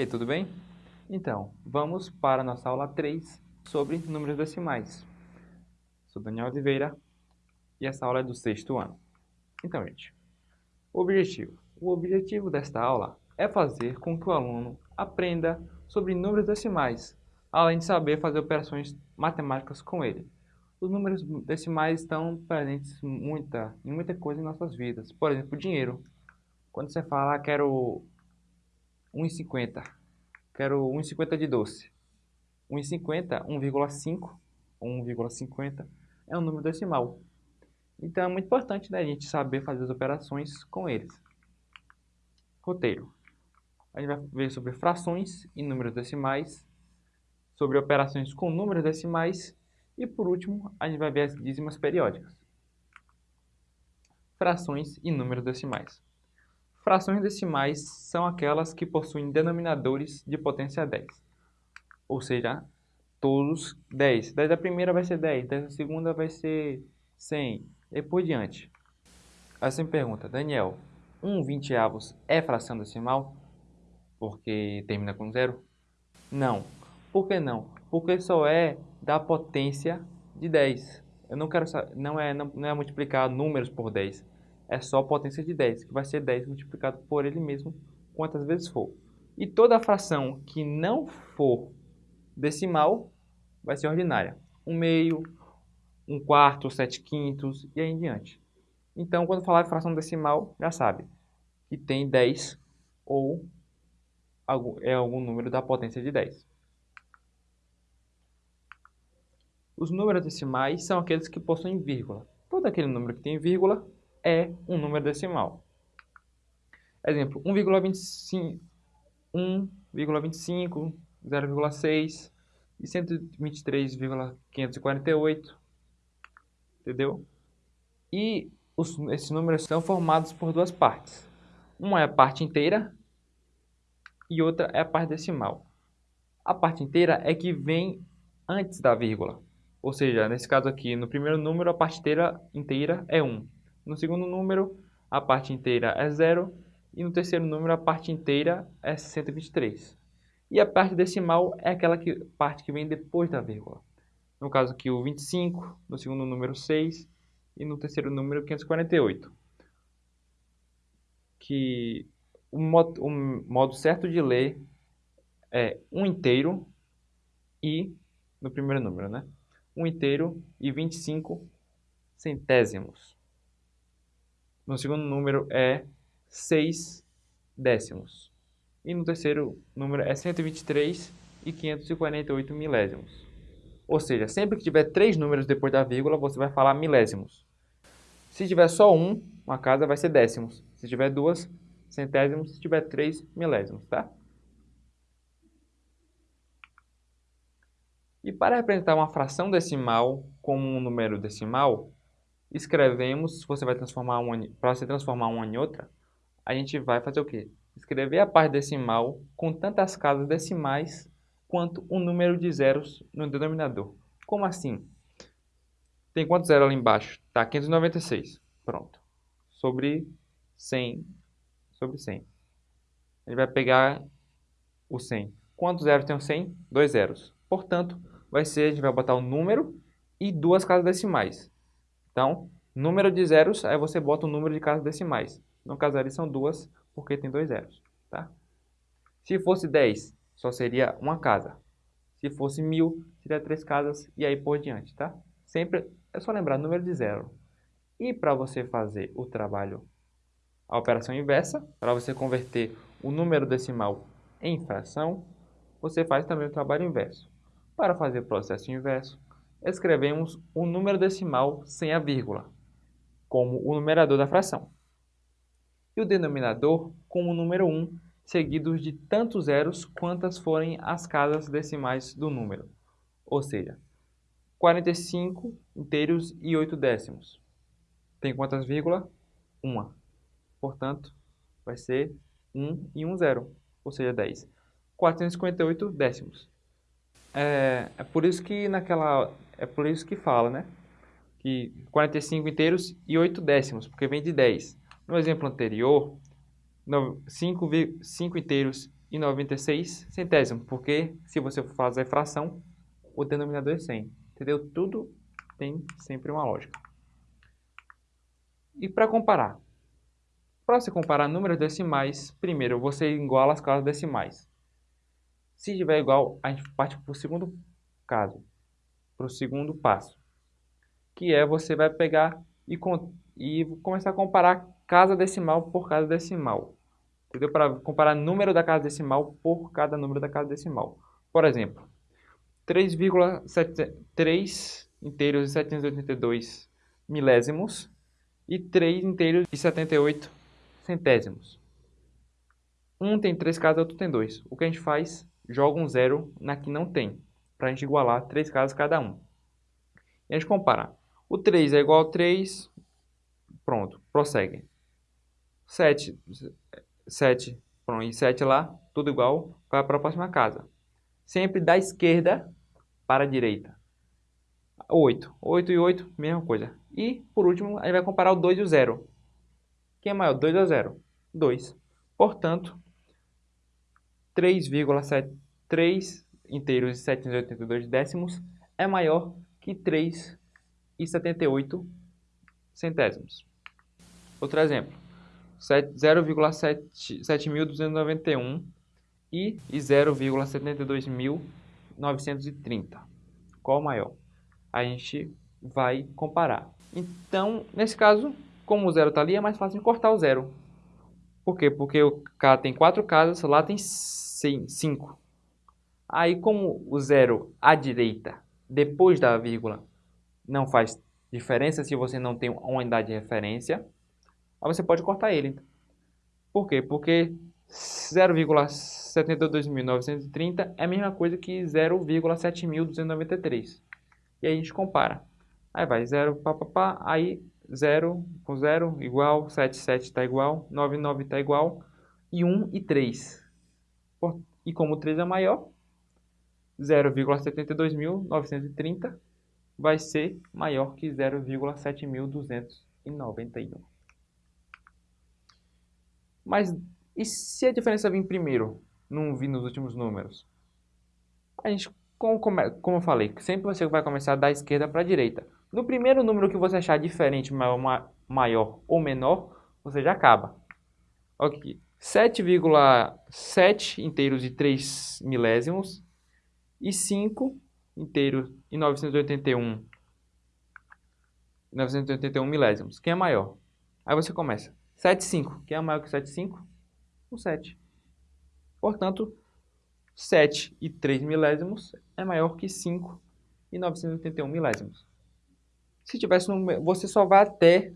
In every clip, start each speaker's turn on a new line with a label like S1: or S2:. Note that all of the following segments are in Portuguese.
S1: aí, tudo bem? Então, vamos para a nossa aula 3 sobre números decimais. Sou Daniel Oliveira e essa aula é do sexto ano. Então, gente, o objetivo. O objetivo desta aula é fazer com que o aluno aprenda sobre números decimais, além de saber fazer operações matemáticas com ele. Os números decimais estão presentes muita, em muita coisa em nossas vidas. Por exemplo, dinheiro. Quando você fala, ah, quero 1,50. Quero 1,50 de doce. 1,50, 1,5 1,50 é um número decimal. Então é muito importante né, a gente saber fazer as operações com eles. Roteiro. A gente vai ver sobre frações e números decimais, sobre operações com números decimais e por último a gente vai ver as dízimas periódicas. Frações e números decimais. Frações decimais são aquelas que possuem denominadores de potência 10. Ou seja, todos 10. 10 da primeira vai ser 10, 10 da segunda vai ser 100, e por diante. Aí você me pergunta, Daniel, 1 vinteavos é fração decimal? Porque termina com zero? Não. Por que não? Porque só é da potência de 10. Eu não quero não é não, não é multiplicar números por 10 é só potência de 10, que vai ser 10 multiplicado por ele mesmo quantas vezes for. E toda fração que não for decimal vai ser ordinária. Um meio, um quarto, sete quintos e aí em diante. Então, quando falar de fração decimal, já sabe que tem 10 ou é algum número da potência de 10. Os números decimais são aqueles que possuem vírgula. Todo aquele número que tem vírgula é um número decimal. Exemplo, 1,25, 1,25, 0,6 e 123,548, entendeu? E os, esses números são formados por duas partes. Uma é a parte inteira e outra é a parte decimal. A parte inteira é que vem antes da vírgula. Ou seja, nesse caso aqui, no primeiro número, a parte inteira, inteira é 1. No segundo número, a parte inteira é zero. E no terceiro número, a parte inteira é 123. E a parte decimal é aquela que, parte que vem depois da vírgula. No caso aqui, o 25, no segundo número, 6. E no terceiro número, 548. Que o modo, o modo certo de ler é um inteiro e, no primeiro número, né? Um inteiro e 25 centésimos. No segundo número é 6 décimos. E no terceiro número é 123 e 548 milésimos. Ou seja, sempre que tiver três números depois da vírgula, você vai falar milésimos. Se tiver só um, uma casa vai ser décimos. Se tiver duas, centésimos. Se tiver três, milésimos, tá? E para representar uma fração decimal como um número decimal, escrevemos, você vai transformar para você transformar uma em outra, a gente vai fazer o quê? Escrever a parte decimal com tantas casas decimais quanto o número de zeros no denominador. Como assim? Tem quantos zeros ali embaixo? Tá, 596. Pronto. Sobre 100. Sobre 100. A gente vai pegar o 100. Quantos zeros tem o 100? Dois zeros. Portanto, vai ser, a gente vai botar o número e duas casas decimais. Então, número de zeros, aí você bota o número de casas decimais. No caso ali são duas, porque tem dois zeros. Tá? Se fosse 10, só seria uma casa. Se fosse mil, seria três casas e aí por diante, tá? Sempre é só lembrar número de zero. E para você fazer o trabalho, a operação inversa, para você converter o número decimal em fração, você faz também o trabalho inverso. Para fazer o processo inverso, escrevemos o número decimal sem a vírgula, como o numerador da fração, e o denominador como o número 1, seguidos de tantos zeros quantas forem as casas decimais do número, ou seja, 45 inteiros e 8 décimos. Tem quantas vírgulas? Uma. Portanto, vai ser 1 e 1 zero, ou seja, 10. 458 décimos. É, é por isso que naquela é por isso que fala, né? Que 45 inteiros e 8 décimos, porque vem de 10. No exemplo anterior, 5, 5 inteiros 296 centésimos, porque se você for fazer fração, o denominador é 100. Entendeu? Tudo tem sempre uma lógica. E para comparar? Para você comparar números decimais, primeiro você iguala as casas decimais. Se tiver igual, a gente parte para o segundo caso, para o segundo passo, que é você vai pegar e, e começar a comparar casa decimal por casa decimal. Entendeu? Para comparar número da casa decimal por cada número da casa decimal. Por exemplo, 3,3 inteiros e 782 milésimos e 3 inteiros e 78 centésimos. Um tem três casas, outro tem dois. O que a gente faz? Joga um zero na que não tem, para a gente igualar três casas cada um. E a gente compara. O 3 é igual a 3, pronto, prossegue. 7, 7, pronto, e 7 lá, tudo igual, vai para a próxima casa. Sempre da esquerda para a direita. 8, 8 e 8, mesma coisa. E, por último, a gente vai comparar o 2 e o 0. Quem é maior, 2 ou 0? 2. Portanto, 3,3 inteiros e 782 décimos é maior que 3,78 centésimos. Outro exemplo, 0,7291 e 0,72930. Qual maior? A gente vai comparar. Então, nesse caso, como o zero está ali, é mais fácil de cortar o zero. Por quê? Porque o K tem quatro casas, lá tem cinco. Aí, como o zero à direita, depois da vírgula, não faz diferença se você não tem uma unidade de referência, Aí você pode cortar ele. Por quê? Porque 0,72930 é a mesma coisa que 0,7293. E aí a gente compara. Aí vai 0, pá, aí 0 com 0 igual, 7, 7 está igual, 9, 9 está igual, e 1 e 3. E como o 3 é maior, 0,72930 vai ser maior que 0,7291. Mas e se a diferença vir primeiro, não vir nos últimos números? A gente, como, como eu falei, sempre você vai começar da esquerda para a direita. No primeiro número que você achar diferente, maior, maior ou menor, você já acaba. Ok. 7,7 inteiros e 3 milésimos e 5 inteiros e 981 981 milésimos. Quem é maior? Aí você começa. 7,5. Quem é maior que 7,5? O 7. Portanto, 7 e 3 milésimos é maior que 5 e 981 milésimos. Se tivesse um, você só vai até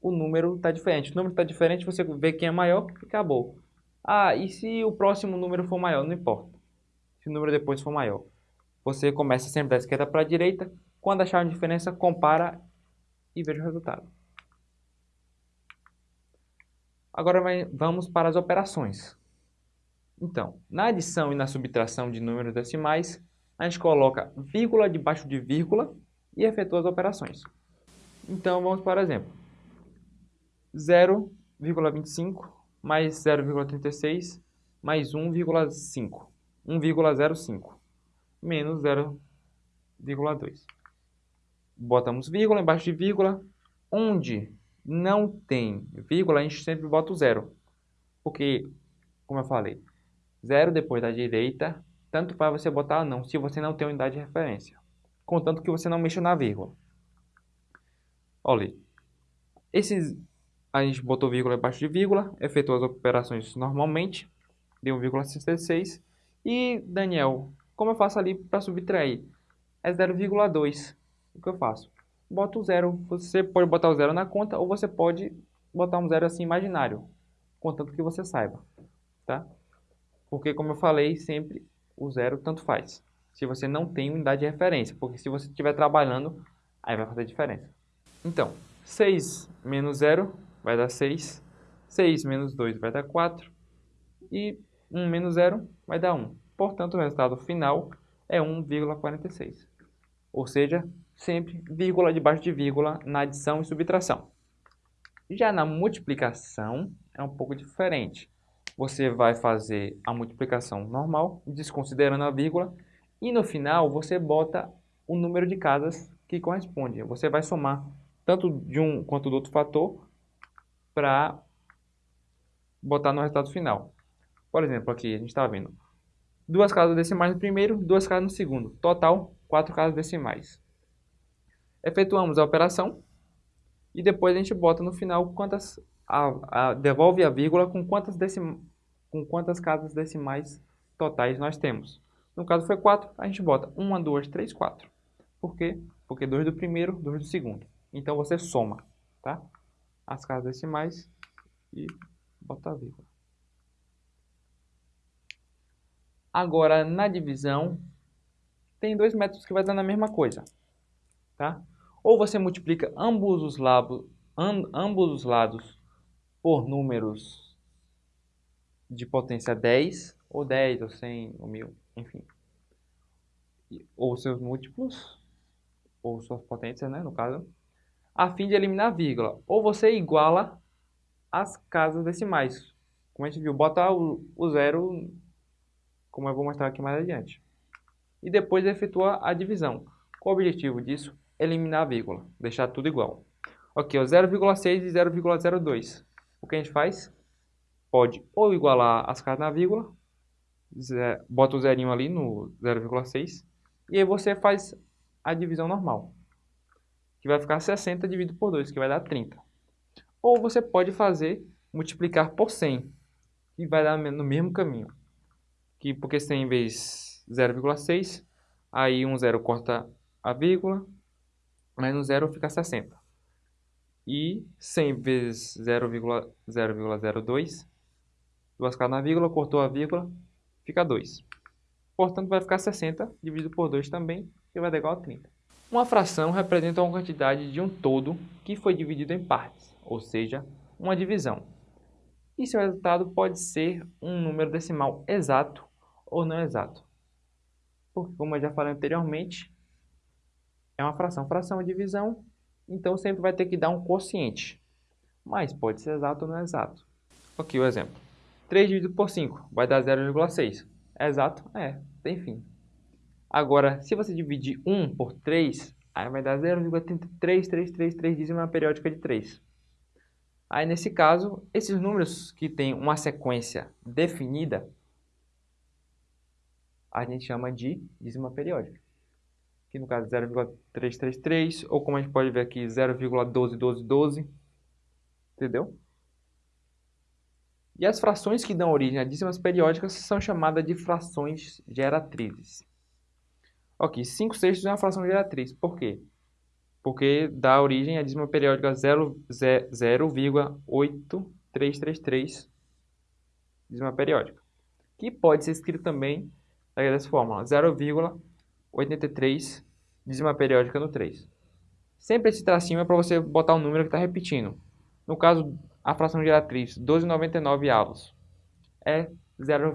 S1: o número está diferente. O número está diferente, você vê quem é maior acabou. Ah, e se o próximo número for maior? Não importa. Se o número depois for maior. Você começa sempre da esquerda para a direita. Quando achar uma diferença, compara e veja o resultado. Agora vamos para as operações. Então, na adição e na subtração de números decimais, a gente coloca vírgula debaixo de vírgula e efetua as operações. Então, vamos para o exemplo. 0,25 mais 0,36 mais 1,5. 1,05 menos 0,2. Botamos vírgula embaixo de vírgula, onde não tem vírgula, a gente sempre bota o zero. Porque, como eu falei, zero depois da direita, tanto para você botar ou não, se você não tem unidade de referência. Contanto que você não mexa na vírgula. Olha, esses, a gente botou vírgula abaixo de vírgula, efetuou as operações normalmente, deu 1,66. E, Daniel, como eu faço ali para subtrair? É 0,2. O que eu faço? bota o zero. Você pode botar o zero na conta ou você pode botar um zero assim imaginário, contanto que você saiba, tá? Porque como eu falei, sempre o zero tanto faz. Se você não tem unidade de referência, porque se você estiver trabalhando, aí vai fazer diferença. Então, 6 menos 0 vai dar 6, 6 menos 2 vai dar 4 e 1 menos 0 vai dar 1. Portanto, o resultado final é 1,46. Ou seja, sempre vírgula debaixo de vírgula na adição e subtração. Já na multiplicação é um pouco diferente. você vai fazer a multiplicação normal, desconsiderando a vírgula, e no final você bota o número de casas que corresponde. Você vai somar tanto de um quanto do outro fator para botar no resultado final. Por exemplo, aqui a gente está vendo duas casas decimais no primeiro, duas casas no segundo. Total, quatro casas decimais. Efetuamos a operação e depois a gente bota no final quantas a, a, devolve a vírgula com quantas, decim, com quantas casas decimais totais nós temos. No caso foi 4, a gente bota 1, 2, 3, 4. Por quê? Porque 2 do primeiro, 2 do segundo. Então você soma tá? as casas decimais e bota a vírgula. Agora, na divisão, tem dois métodos que vai dar a mesma coisa. Tá? Ou você multiplica ambos os, lados, ambos os lados por números de potência 10, ou 10, ou 100, ou 1000, enfim. Ou seus múltiplos, ou suas potências, né, no caso, a fim de eliminar a vírgula. Ou você iguala as casas decimais. Como a gente viu, bota o, o zero, como eu vou mostrar aqui mais adiante. E depois efetua a divisão. Qual o objetivo disso? Eliminar a vírgula, deixar tudo igual. Ok, 0,6 e 0,02 o que a gente faz? Pode ou igualar as casas na vírgula, bota o zerinho ali no 0,6, e aí você faz a divisão normal, que vai ficar 60 dividido por 2, que vai dar 30. Ou você pode fazer multiplicar por 100, que vai dar no mesmo caminho. Que, porque 100 vezes 0,6, aí um zero corta a vírgula, mas no zero fica 60 e 100 vezes 0,002, duas casas na vírgula, cortou a vírgula, fica 2. Portanto, vai ficar 60 dividido por 2 também, que vai dar igual a 30. Uma fração representa uma quantidade de um todo que foi dividido em partes, ou seja, uma divisão. E seu resultado pode ser um número decimal exato ou não exato. Porque, como eu já falei anteriormente, é uma fração. Fração é divisão, então sempre vai ter que dar um quociente. Mas pode ser exato ou não exato. Aqui o exemplo. 3 dividido por 5 vai dar 0,6. É exato? É, tem fim. Agora, se você dividir 1 por 3, aí vai dar 0,33333 dízima periódica de 3. Aí, nesse caso, esses números que têm uma sequência definida, a gente chama de dízima periódica aqui no caso 0,333, ou como a gente pode ver aqui 0,121212, entendeu? E as frações que dão origem a dízimas periódicas são chamadas de frações geratrizes. Ok, 5 sextos é uma fração geratriz. Por quê? Porque dá origem a dízima periódica 0,8333 dízima periódica. Que pode ser escrito também dessa forma, 0,83 dízima periódica no 3. Sempre esse tracinho é para você botar um número que está repetindo. No caso, a fração geratriz 12,99 avos é 0,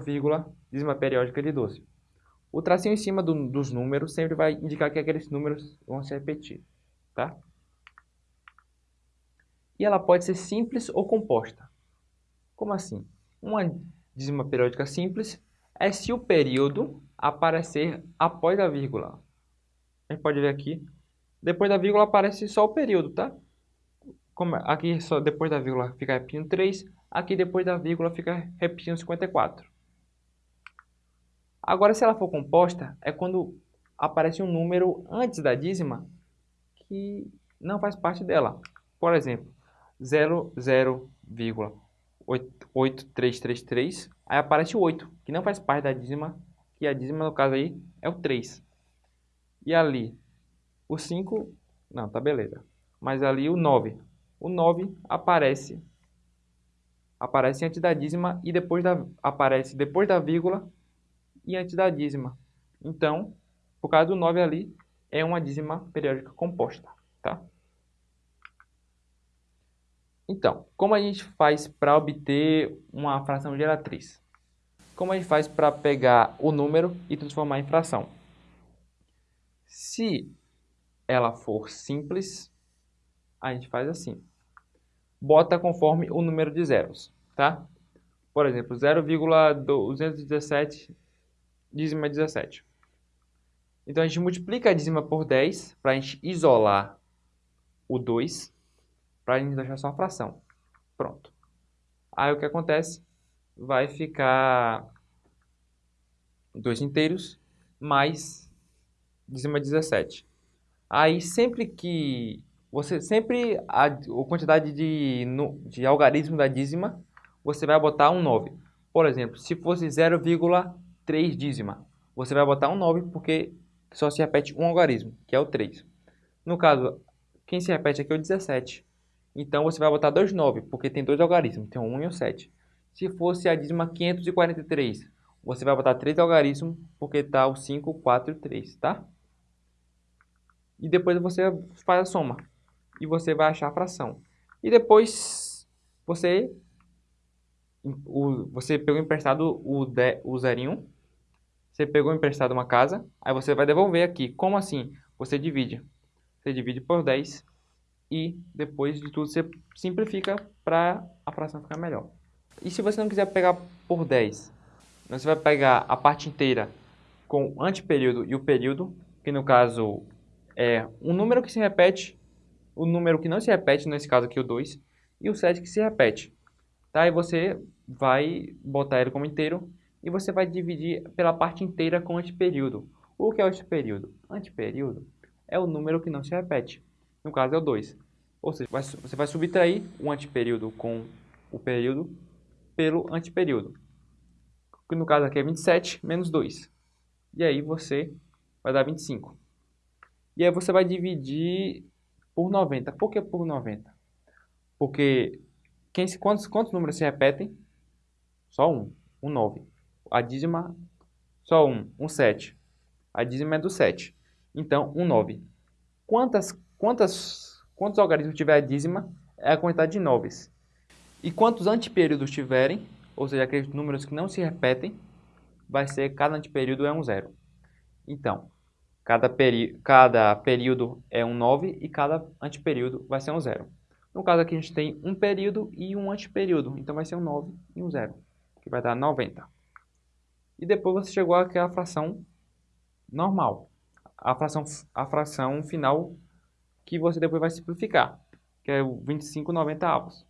S1: dízima periódica de 12. O tracinho em cima do, dos números sempre vai indicar que aqueles números vão se repetir. Tá? E ela pode ser simples ou composta. Como assim? Uma dízima periódica simples é se o período aparecer após a vírgula. A gente pode ver aqui. Depois da vírgula aparece só o período, tá? Como aqui só depois da vírgula fica repetindo 3, aqui depois da vírgula fica repetindo 54. Agora, se ela for composta, é quando aparece um número antes da dízima que não faz parte dela. Por exemplo, 0,8333, aí aparece o 8, que não faz parte da dízima, que a dízima no caso aí é o 3. E ali, o 5, não, tá beleza. Mas ali o 9. O 9 aparece aparece antes da dízima e depois da aparece depois da vírgula e antes da dízima. Então, por causa do 9 ali, é uma dízima periódica composta, tá? Então, como a gente faz para obter uma fração geratriz? Como a gente faz para pegar o número e transformar em fração? Se ela for simples, a gente faz assim. Bota conforme o número de zeros, tá? Por exemplo, 0,217 dízima 17. Então, a gente multiplica a dízima por 10 para a gente isolar o 2, para a gente deixar só uma fração. Pronto. Aí, o que acontece? Vai ficar 2 inteiros mais dízima 17. Aí, sempre que você sempre a, a quantidade de, no, de algarismo da dízima, você vai botar um 9. Por exemplo, se fosse 0,3 dízima, você vai botar um 9 porque só se repete um algarismo, que é o 3. No caso, quem se repete aqui é o 17. Então, você vai botar dois 9, porque tem dois algarismos, tem um 1 e um 7. Se fosse a dízima 543, você vai botar três algarismos, porque está o 5, 4 e 3, tá? E depois você faz a soma e você vai achar a fração. E depois você o, você pegou emprestado o, de, o zerinho, você pegou emprestado uma casa, aí você vai devolver aqui. Como assim? Você divide. Você divide por 10 e depois de tudo você simplifica para a fração ficar melhor. E se você não quiser pegar por 10, você vai pegar a parte inteira com o anteperíodo e o período, que no caso é um número que se repete o número que não se repete, nesse caso aqui o 2, e o 7 que se repete. Tá? E você vai botar ele como inteiro e você vai dividir pela parte inteira com anteperíodo. O que é o anteperíodo? Anteperíodo é o número que não se repete. No caso é o 2. Ou seja, você vai subtrair o anteperíodo com o período pelo anteperíodo. Que no caso aqui é 27 menos 2. E aí você vai dar 25. E aí você vai dividir por 90. Por que por 90? Porque quem, quantos, quantos números se repetem? Só um. Um 9. A dízima, só um. Um 7. A dízima é do 7. Então, um 9. Quantas, quantas, quantos algarismos tiver a dízima é a quantidade de 9. E quantos antiperíodos tiverem, ou seja, aqueles números que não se repetem, vai ser cada antiperíodo é um zero. Então, Cada, peri cada período é um 9 e cada antiperíodo vai ser um 0. No caso aqui a gente tem um período e um antiperíodo, então vai ser um 9 e um 0, que vai dar 90. E depois você chegou àquela fração normal, a fração, a fração final que você depois vai simplificar, que é o 25 90 avos.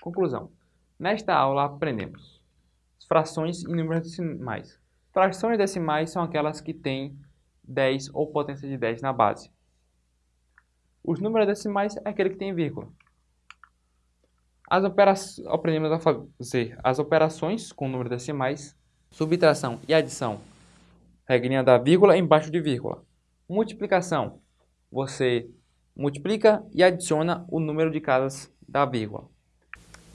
S1: Conclusão. Nesta aula aprendemos frações e números decimais. Frações decimais são aquelas que têm 10 ou potência de 10 na base. Os números decimais é aquele que tem vírgula. As operações, aprendemos a fazer as operações com números decimais, subtração e adição. Regrinha da vírgula embaixo de vírgula. Multiplicação. Você multiplica e adiciona o número de casas da vírgula.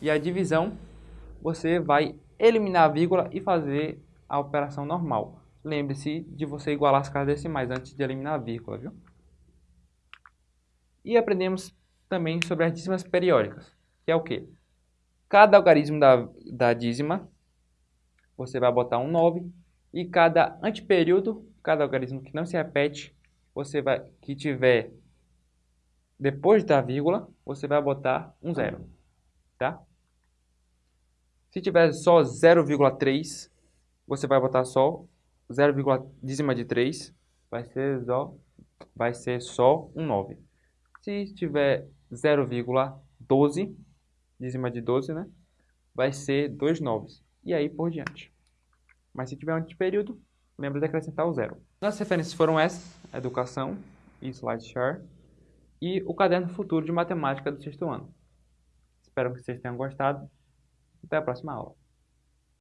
S1: E a divisão, você vai eliminar a vírgula e fazer a operação normal. Lembre-se de você igualar as casas decimais antes de eliminar a vírgula, viu? E aprendemos também sobre as dízimas periódicas, que é o quê? Cada algarismo da, da dízima, você vai botar um 9, e cada antiperíodo, cada algarismo que não se repete, você vai, que tiver depois da vírgula, você vai botar um zero, tá? Se tiver só 0,3, você vai botar só 0, dízima de 3, vai ser só, vai ser só um 9. Se tiver 0,12, dízima de 12, né? Vai ser dois 9. E aí por diante. Mas se tiver um antiperíodo, lembra de acrescentar o zero. As referências foram essas, Educação e SlideShare, e o Caderno Futuro de Matemática do sexto ano. Espero que vocês tenham gostado. Até a próxima aula.